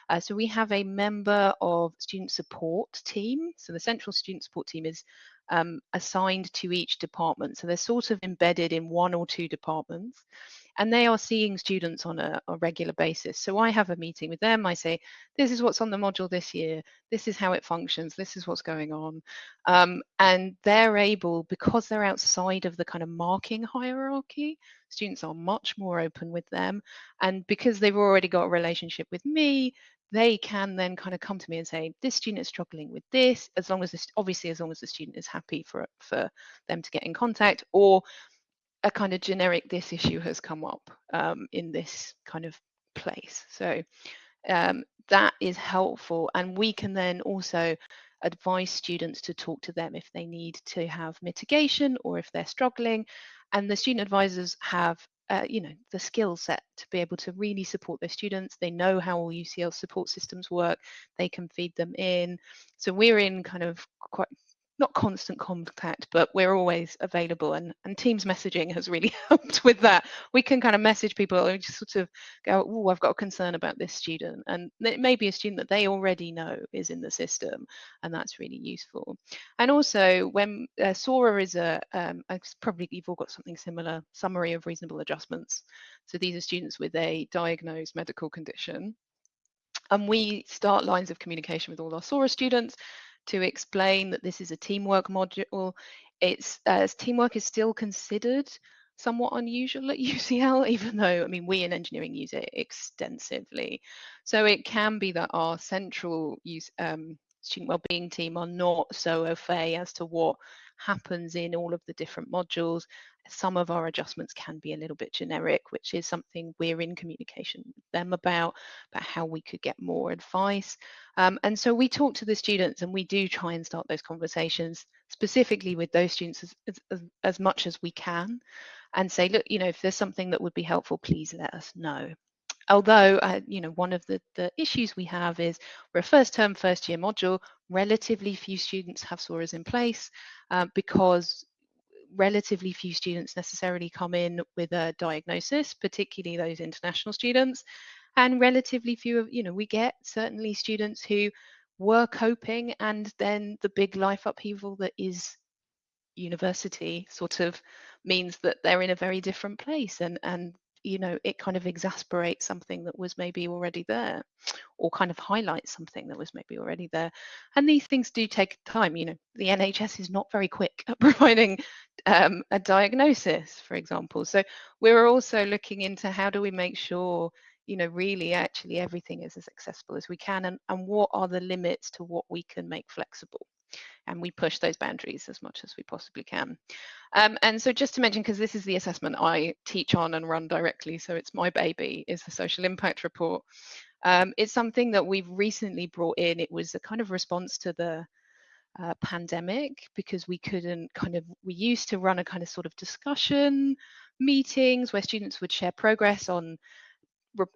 Uh, so we have a member of student support team. So the central student support team is um, assigned to each department. So they're sort of embedded in one or two departments and they are seeing students on a, a, regular basis. So I have a meeting with them. I say, this is what's on the module this year. This is how it functions. This is what's going on. Um, and they're able, because they're outside of the kind of marking hierarchy, students are much more open with them. And because they've already got a relationship with me, they can then kind of come to me and say this student is struggling with this as long as this obviously as long as the student is happy for for them to get in contact or a kind of generic this issue has come up um, in this kind of place. So um, that is helpful and we can then also advise students to talk to them if they need to have mitigation or if they're struggling and the student advisors have uh, you know the skill set to be able to really support their students. They know how all ucl support systems work. They can feed them in. So we're in kind of quite not constant contact, but we're always available. And, and Teams messaging has really *laughs* helped with that. We can kind of message people and just sort of go, oh, I've got a concern about this student. And it may be a student that they already know is in the system, and that's really useful. And also, when uh, SORA is a, um, probably you've all got something similar, summary of reasonable adjustments. So these are students with a diagnosed medical condition. And we start lines of communication with all our SORA students to explain that this is a teamwork module. It's uh, teamwork is still considered somewhat unusual at *laughs* UCL, even though I mean we in engineering use it extensively. So it can be that our central use um, student wellbeing team are not so au fait as to what happens in all of the different modules. Some of our adjustments can be a little bit generic, which is something we're in communication with them about, about how we could get more advice. Um, and so we talk to the students and we do try and start those conversations specifically with those students as, as, as much as we can and say, look, you know, if there's something that would be helpful, please let us know although uh, you know one of the, the issues we have is we're a first term first year module relatively few students have SORAs in place uh, because relatively few students necessarily come in with a diagnosis, particularly those international students, and relatively few of, you know, we get certainly students who were coping and then the big life upheaval that is university sort of means that they're in a very different place and and you know it kind of exasperates something that was maybe already there or kind of highlights something that was maybe already there. And these things do take time you know the nhs is not very quick at *laughs* providing um, a diagnosis for example so we're also looking into how do we make sure you know really actually everything is as accessible as we can and, and what are the limits to what we can make flexible and we push those boundaries as much as we possibly can. Um, and so just to mention, because this is the assessment I teach on and run directly, so it's my baby, is the social impact report. Um, it's something that we've recently brought in. It was a kind of response to the uh, pandemic because we couldn't kind of, we used to run a kind of sort of discussion meetings where students would share progress on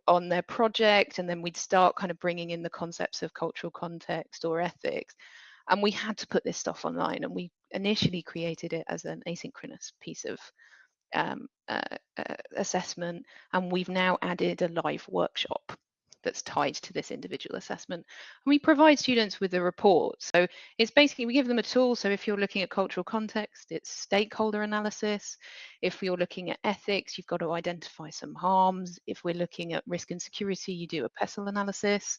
on their project and then we'd start kind of bringing in the concepts of cultural context or ethics. And we had to put this stuff online and we initially created it as an asynchronous piece of um, uh, uh, assessment and we've now added a live workshop that's tied to this individual assessment. And we provide students with a report. So it's basically, we give them a tool. So if you're looking at cultural context, it's stakeholder analysis. If you're looking at ethics, you've got to identify some harms. If we're looking at risk and security, you do a PESTLE analysis.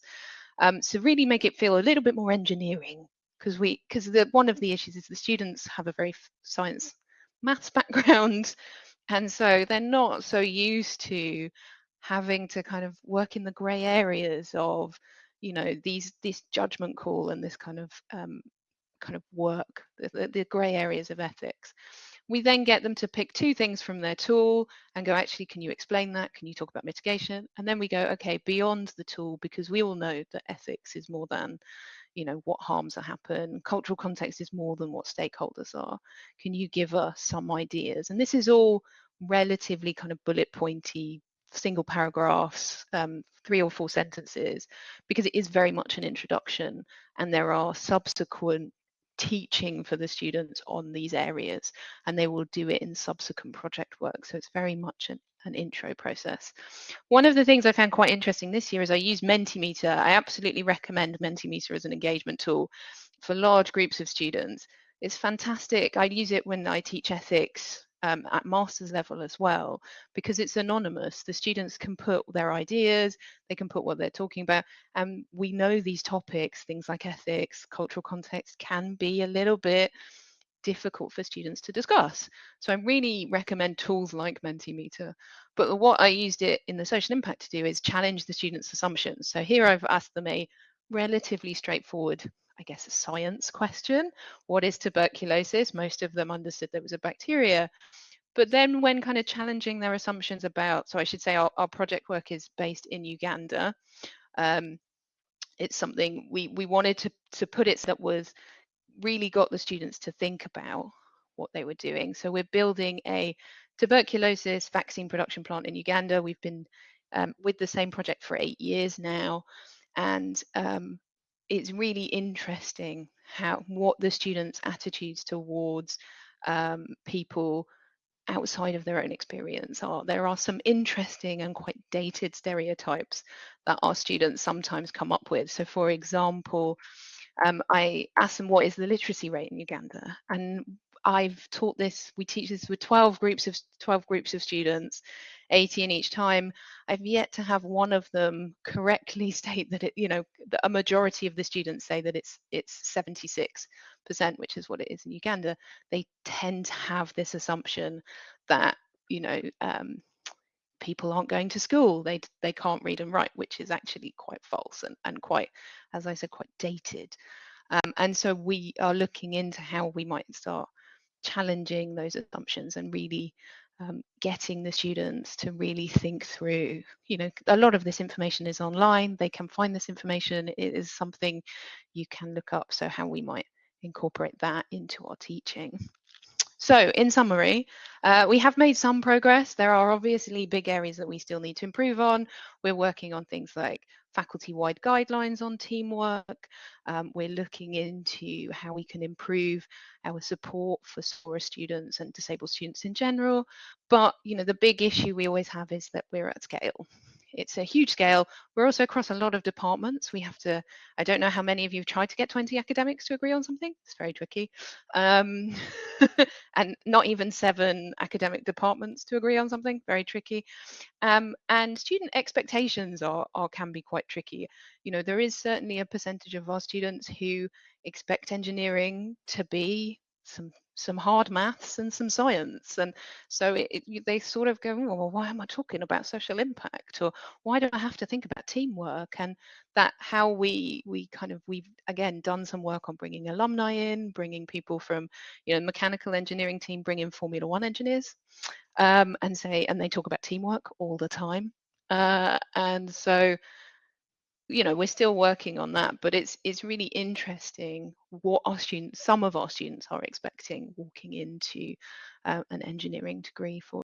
Um, so really make it feel a little bit more engineering because we because the one of the issues is the students have a very science maths *laughs* background and so they're not so used to having to kind of work in the gray areas of you know these this judgment call and this kind of um, kind of work the, the gray areas of ethics. We then get them to pick two things from their tool and go actually can you explain that? Can you talk about mitigation? And then we go okay beyond the tool because we all know that ethics is more than you know what harms that happen. Cultural context is more than what stakeholders are. Can you give us some ideas? And this is all relatively kind of bullet pointy single paragraphs, um, three or four sentences, because it is very much an introduction and there are subsequent teaching for the students on these areas and they will do it in subsequent project work. So it's very much an, an intro process. One of the things I found quite interesting this year is I use Mentimeter. I absolutely recommend Mentimeter as an engagement tool for large groups of students. It's fantastic. I use it when I teach ethics um, at master's level as well because it's anonymous. The students can put their ideas, they can put what they're talking about, and we know these topics, things like ethics, cultural context, can be a little bit difficult for students to discuss. So I really recommend tools like Mentimeter. But what I used it in the social impact to do is challenge the students' assumptions. So here I've asked them a relatively straightforward I guess, a science question. What is tuberculosis? Most of them understood there was a bacteria. But then when kind of challenging their assumptions about, so I should say our, our project work is based in Uganda. Um, it's something we, we wanted to, to put it so that was really got the students to think about what they were doing. So we're building a tuberculosis vaccine production plant in Uganda. We've been um, with the same project for eight years now. And um, it's really interesting how what the students' attitudes towards um, people outside of their own experience are. There are some interesting and quite dated stereotypes that our students sometimes come up with. So, for example, um, I asked them what is the literacy rate in Uganda, and I've taught this. We teach this with 12 groups of 12 groups of students, 80 in each time. I've yet to have one of them correctly *laughs* state that it, you know, a majority of the students say that it's it's 76 percent, which is what it is in Uganda. They tend to have this assumption that you know um, people aren't going to school. They they can't read and write, which is actually quite false and and quite, as I said, quite dated. Um, and so we are looking into how we might start challenging those assumptions and really um, getting the students to really think through you know a lot of this information is online they can find this information it is something you can look up so how we might incorporate that into our teaching so in summary, uh, we have made some progress. There are obviously big areas that we still need to improve on. We're working on things like faculty-wide guidelines on teamwork. Um, we're looking into how we can improve our support for SORA students and disabled students in general. But you know, the big issue we always have is that we're at scale. It's a huge scale. We're also across a lot of departments. We have to, I don't know how many of you have tried to get 20 academics to agree on something. It's very tricky. Um, *laughs* and not even seven academic departments to agree on something, very tricky. Um, and student expectations are, are can be quite tricky. You know, there is certainly a percentage of our students who expect engineering to be some some hard maths and some science. And so it, it, they sort of go oh, well why am i talking about social impact? Or why do i have to think about teamwork? And that how we we kind of we've again done some work on bringing alumni in bringing people from you know mechanical engineering team bring in formula one engineers um, and say and they talk about teamwork all the time. Uh, and so you know we're still working on that but it's it's really interesting what our students some of our students are expecting walking into uh, an engineering degree for